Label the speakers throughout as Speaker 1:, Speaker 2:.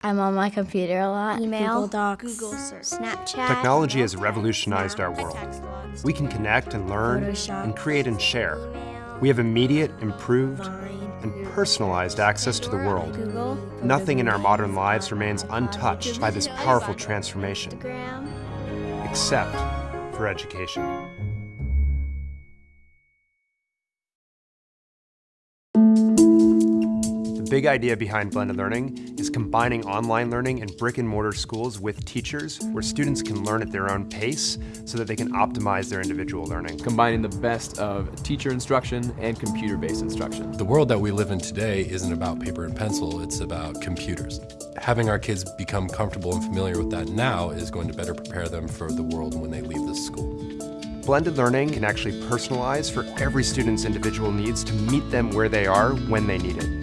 Speaker 1: I'm on my computer a lot.
Speaker 2: Email,
Speaker 1: Google Docs,
Speaker 2: Google search, Snapchat.
Speaker 3: Technology has revolutionized our world. We can connect and learn
Speaker 1: Photoshop,
Speaker 3: and create and share. We have immediate, improved, and personalized access to the world. Nothing in our modern lives remains untouched by this powerful transformation, except for education. The big idea behind blended learning is combining online learning in brick and mortar schools with teachers where students can learn at their own pace so that they can optimize their individual learning.
Speaker 4: combining the best of teacher instruction and computer-based instruction.
Speaker 5: The world that we live in today isn't about paper and pencil, it's about computers. Having our kids become comfortable and familiar with that now is going to better prepare them for the world when they leave this school.
Speaker 3: Blended learning can actually personalize for every student's individual needs to meet them where they are when they need it.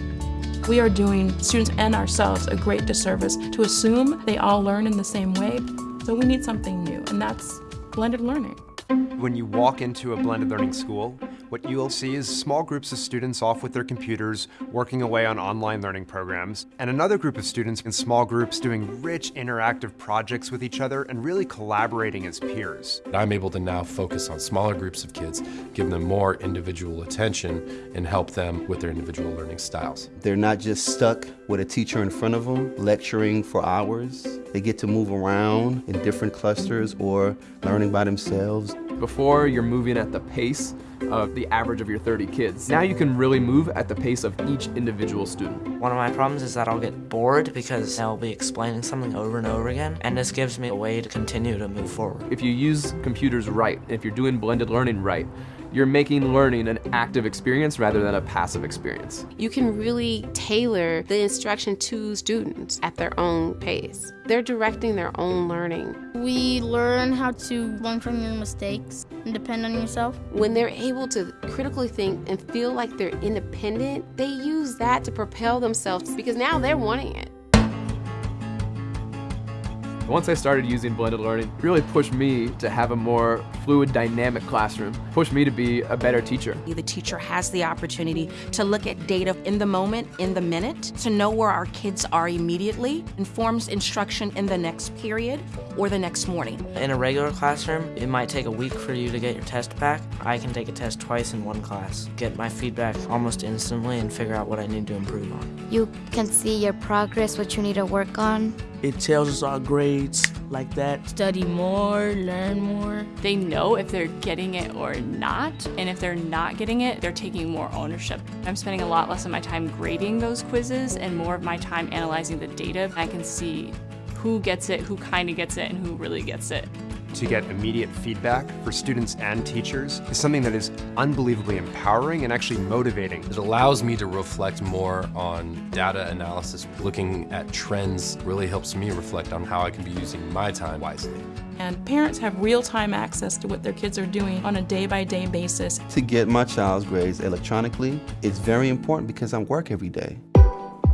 Speaker 6: We are doing students and ourselves a great disservice to assume they all learn in the same way. So we need something new, and that's blended learning.
Speaker 3: When you walk into a blended learning school, what you'll see is small groups of students off with their computers working away on online learning programs, and another group of students in small groups doing rich interactive projects with each other and really collaborating as peers.
Speaker 5: I'm able to now focus on smaller groups of kids, give them more individual attention, and help them with their individual learning styles.
Speaker 7: They're not just stuck with a teacher in front of them lecturing for hours. They get to move around in different clusters or learning by themselves.
Speaker 4: Before, you're moving at the pace of the average of your 30 kids. Now you can really move at the pace of each individual student.
Speaker 8: One of my problems is that I'll get bored because I'll be explaining something over and over again, and this gives me a way to continue to move forward.
Speaker 4: If you use computers right, if you're doing blended learning right, you're making learning an active experience rather than a passive experience.
Speaker 9: You can really tailor the instruction to students at their own pace. They're directing their own learning.
Speaker 1: We learn how to learn from your mistakes and depend on yourself.
Speaker 9: When they're able to critically think and feel like they're independent, they use that to propel themselves because now they're wanting it.
Speaker 4: Once I started using blended learning, it really pushed me to have a more fluid, dynamic classroom, pushed me to be a better teacher.
Speaker 10: The teacher has the opportunity to look at data in the moment, in the minute, to know where our kids are immediately, informs instruction in the next period or the next morning.
Speaker 8: In a regular classroom, it might take a week for you to get your test back. I can take a test twice in one class, get my feedback almost instantly, and figure out what I need to improve on.
Speaker 1: You can see your progress, what you need to work on.
Speaker 11: It tells us our grades like that.
Speaker 6: Study more, learn more.
Speaker 12: They know if they're getting it or not, and if they're not getting it, they're taking more ownership. I'm spending a lot less of my time grading those quizzes and more of my time analyzing the data. I can see who gets it, who kind of gets it, and who really gets it.
Speaker 3: To get immediate feedback for students and teachers is something that is unbelievably empowering and actually motivating.
Speaker 5: It allows me to reflect more on data analysis. Looking at trends really helps me reflect on how I can be using my time wisely.
Speaker 6: And parents have real-time access to what their kids are doing on a day-by-day basis.
Speaker 7: To get my child's grades electronically, it's very important because I work every day.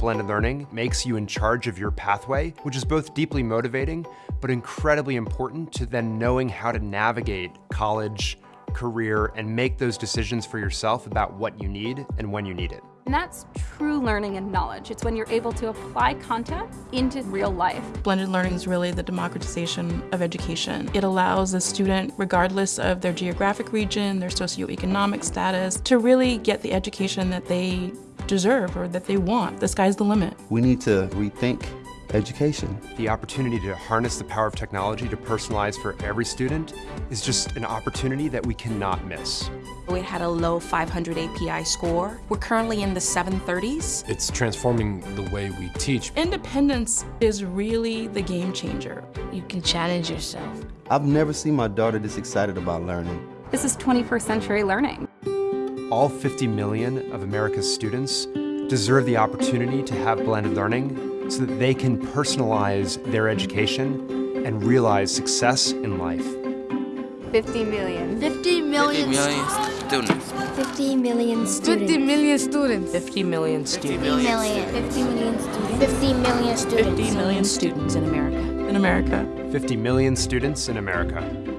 Speaker 3: Blended learning makes you in charge of your pathway, which is both deeply motivating, but incredibly important to then knowing how to navigate college, career, and make those decisions for yourself about what you need and when you need it.
Speaker 13: And that's true learning and knowledge. It's when you're able to apply content into real life.
Speaker 6: Blended learning is really the democratization of education. It allows a student, regardless of their geographic region, their socioeconomic status, to really get the education that they deserve or that they want. The sky's the limit.
Speaker 7: We need to rethink education.
Speaker 3: The opportunity to harness the power of technology to personalize for every student is just an opportunity that we cannot miss.
Speaker 10: We had a low 500 API score. We're currently in the 730s.
Speaker 5: It's transforming the way we teach.
Speaker 6: Independence is really the game changer.
Speaker 1: You can challenge yourself.
Speaker 7: I've never seen my daughter this excited about learning.
Speaker 13: This is 21st century learning.
Speaker 3: All 50 million of America's students deserve the opportunity to have blended learning so that they can personalize their education and realize success in life.
Speaker 13: 50 million.
Speaker 1: 50 million,
Speaker 8: 50 million students.
Speaker 1: 50 million students.
Speaker 2: 50 million students.
Speaker 8: 50 million students.
Speaker 1: 50 million. 50 million students. 50 million students.
Speaker 10: 50 million students in America.
Speaker 6: In America.
Speaker 3: 50 million students in America.